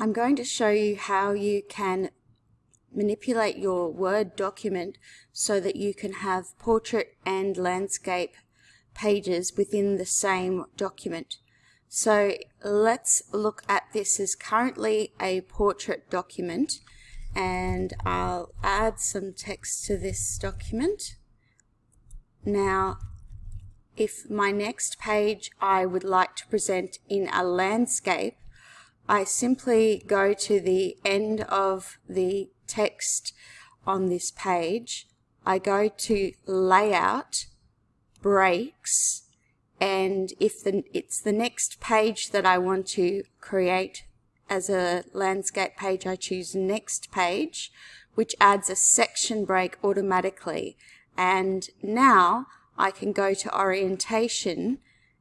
I'm going to show you how you can manipulate your Word document so that you can have portrait and landscape pages within the same document. So let's look at this as currently a portrait document and I'll add some text to this document. Now if my next page I would like to present in a landscape I simply go to the end of the text on this page. I go to Layout, Breaks, and if the, it's the next page that I want to create as a landscape page, I choose Next Page, which adds a section break automatically. And now I can go to Orientation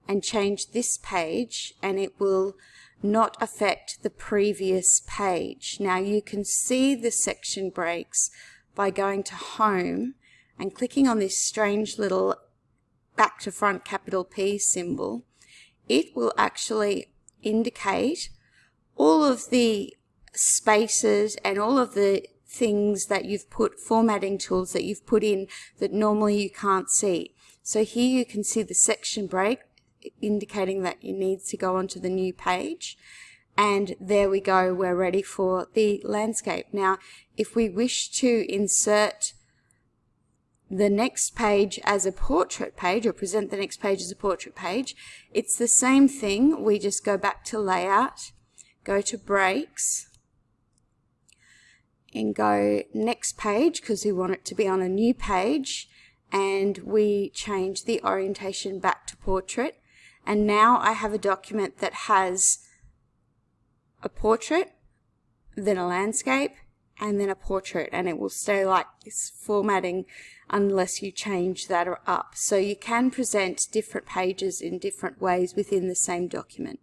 and change this page and it will not affect the previous page. Now you can see the section breaks by going to Home and clicking on this strange little back to front capital P symbol. It will actually indicate all of the spaces and all of the things that you've put, formatting tools that you've put in that normally you can't see. So here you can see the section break indicating that it needs to go onto the new page. And there we go, we're ready for the landscape. Now, if we wish to insert the next page as a portrait page or present the next page as a portrait page, it's the same thing. We just go back to layout, go to breaks, and go next page because we want it to be on a new page and we change the orientation back to portrait and now I have a document that has a portrait, then a landscape, and then a portrait, and it will stay like this formatting unless you change that up. So you can present different pages in different ways within the same document.